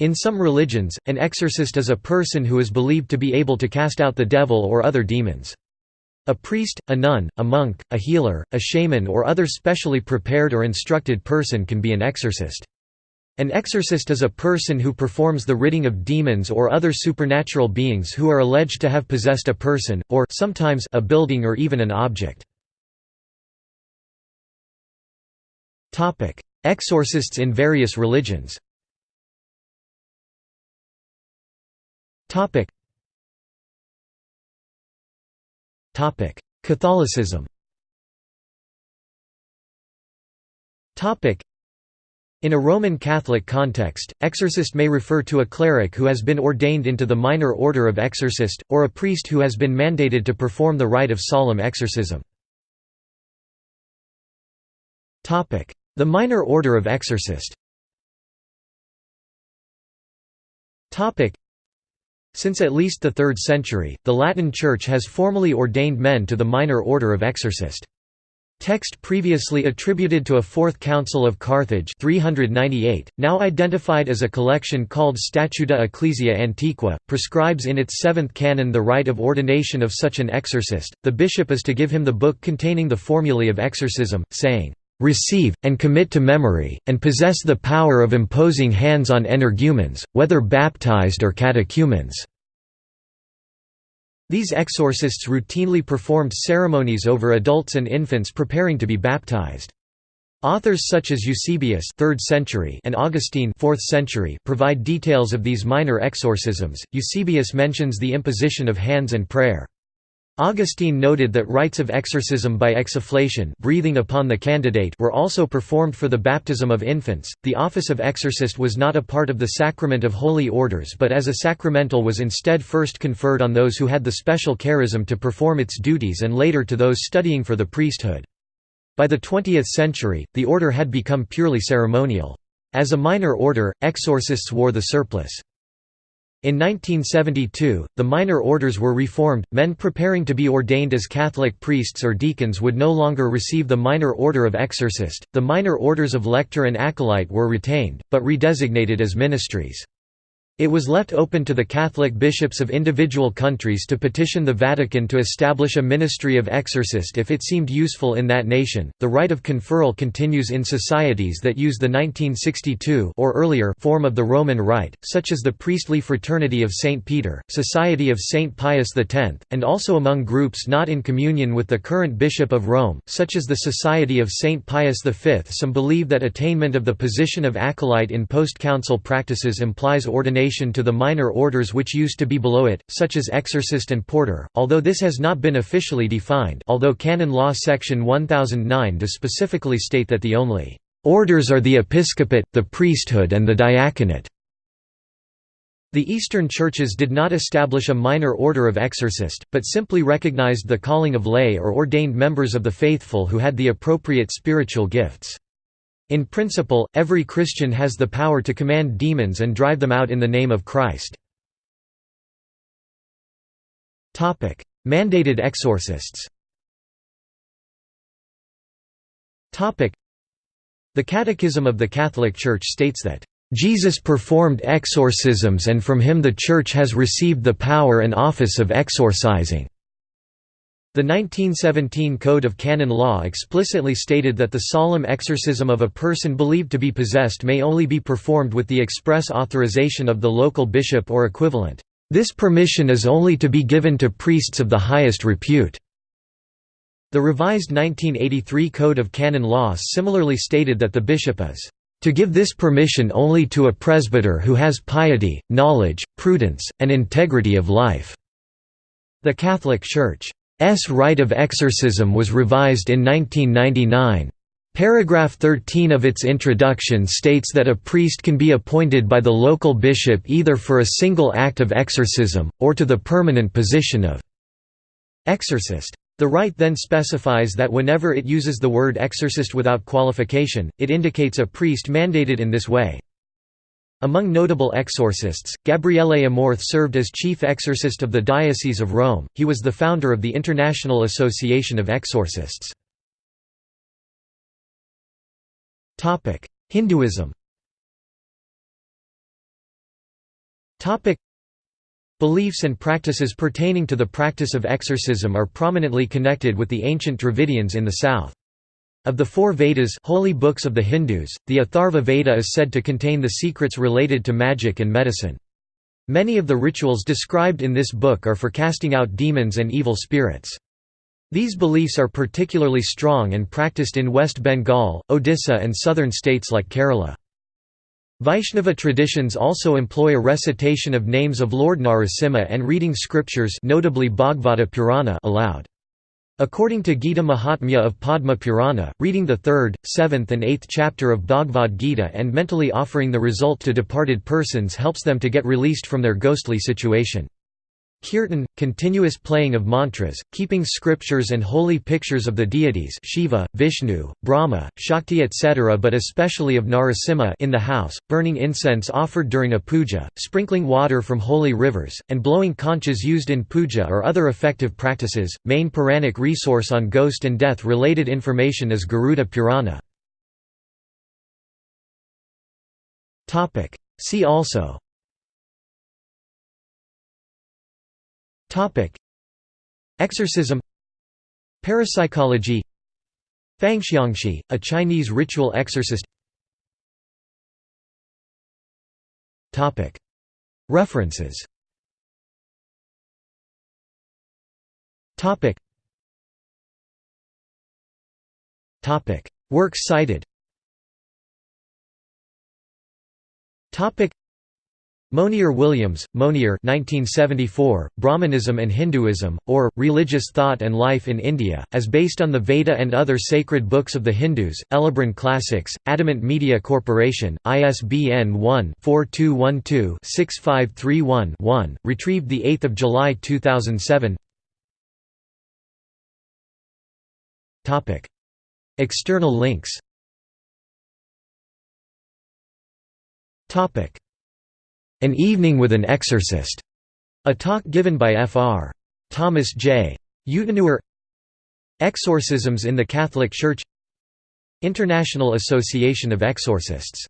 In some religions, an exorcist is a person who is believed to be able to cast out the devil or other demons. A priest, a nun, a monk, a healer, a shaman or other specially prepared or instructed person can be an exorcist. An exorcist is a person who performs the ridding of demons or other supernatural beings who are alleged to have possessed a person, or sometimes a building or even an object. Exorcists in various religions Catholicism. In a Roman Catholic context, exorcist may refer to a cleric who has been ordained into the minor order of exorcist, or a priest who has been mandated to perform the rite of solemn exorcism. The minor order of exorcist Since at least the 3rd century, the Latin Church has formally ordained men to the minor order of exorcist. Text previously attributed to a Fourth Council of Carthage 398, now identified as a collection called Statuta Ecclesiae Antiqua, prescribes in its seventh canon the rite of ordination of such an exorcist. The bishop is to give him the book containing the formulae of exorcism, saying, "...receive, and commit to memory, and possess the power of imposing hands on energumens, whether baptized or catechumens." These exorcists routinely performed ceremonies over adults and infants preparing to be baptized. Authors such as Eusebius 3rd century and Augustine 4th century provide details of these minor exorcisms. Eusebius mentions the imposition of hands and prayer. Augustine noted that rites of exorcism by exsufflation breathing upon the candidate were also performed for the baptism of infants. The office of exorcist was not a part of the sacrament of holy orders but as a sacramental was instead first conferred on those who had the special charism to perform its duties and later to those studying for the priesthood. By the 20th century, the order had become purely ceremonial. As a minor order, exorcists wore the surplice. In 1972, the minor orders were reformed. Men preparing to be ordained as Catholic priests or deacons would no longer receive the minor order of exorcist. The minor orders of lector and acolyte were retained, but redesignated as ministries. It was left open to the Catholic bishops of individual countries to petition the Vatican to establish a ministry of exorcist if it seemed useful in that nation. The rite of conferral continues in societies that use the 1962 or earlier form of the Roman Rite, such as the Priestly Fraternity of St. Peter, Society of St. Pius X, and also among groups not in communion with the current Bishop of Rome, such as the Society of St. Pius V. Some believe that attainment of the position of acolyte in post-council practices implies ordination to the minor orders which used to be below it, such as exorcist and porter, although this has not been officially defined although canon law section 1009 does specifically state that the only «orders are the episcopate, the priesthood and the diaconate». The Eastern churches did not establish a minor order of exorcist, but simply recognized the calling of lay or ordained members of the faithful who had the appropriate spiritual gifts. In principle, every Christian has the power to command demons and drive them out in the name of Christ. Mandated exorcists The Catechism of the Catholic Church states that, "...Jesus performed exorcisms and from him the Church has received the power and office of exorcising." The 1917 Code of Canon Law explicitly stated that the solemn exorcism of a person believed to be possessed may only be performed with the express authorization of the local bishop or equivalent. This permission is only to be given to priests of the highest repute. The revised 1983 Code of Canon Law similarly stated that the bishop is to give this permission only to a presbyter who has piety, knowledge, prudence, and integrity of life." The Catholic Church S rite of exorcism was revised in 1999. Paragraph 13 of its introduction states that a priest can be appointed by the local bishop either for a single act of exorcism, or to the permanent position of exorcist. The rite then specifies that whenever it uses the word exorcist without qualification, it indicates a priest mandated in this way. Among notable exorcists, Gabriele Amorth served as chief exorcist of the Diocese of Rome, he was the founder of the International Association of Exorcists. Topic: Hinduism Topic: Beliefs and practices pertaining to the practice of exorcism are prominently connected with the ancient Dravidians in the south. Of the four Vedas holy books of the Hindus, the Atharva Veda is said to contain the secrets related to magic and medicine. Many of the rituals described in this book are for casting out demons and evil spirits. These beliefs are particularly strong and practiced in West Bengal, Odisha and southern states like Kerala. Vaishnava traditions also employ a recitation of names of Lord Narasimha and reading scriptures notably Bhagavata Purana aloud. According to Gita Mahatmya of Padma Purana, reading the third, seventh and eighth chapter of Bhagavad Gita and mentally offering the result to departed persons helps them to get released from their ghostly situation. Kirtan, continuous playing of mantras, keeping scriptures and holy pictures of the deities Shiva, Vishnu, Brahma, Shakti etc. but especially of Narasimha in the house, burning incense offered during a puja, sprinkling water from holy rivers, and blowing conchas used in puja or other effective practices. Main Puranic resource on ghost and death related information is Garuda Purana. See also Exorcism. Parapsychology. Fangxiangshi, a Chinese ritual exorcist. References. Works cited Monier Williams, Monier 1974, Brahmanism and Hinduism, or, Religious Thought and Life in India, as based on the Veda and other sacred books of the Hindus, Elibron Classics, Adamant Media Corporation, ISBN 1-4212-6531-1, retrieved 8 July 2007 External links an Evening with an Exorcist, a talk given by Fr. Thomas J. Euteneuer Exorcisms in the Catholic Church International Association of Exorcists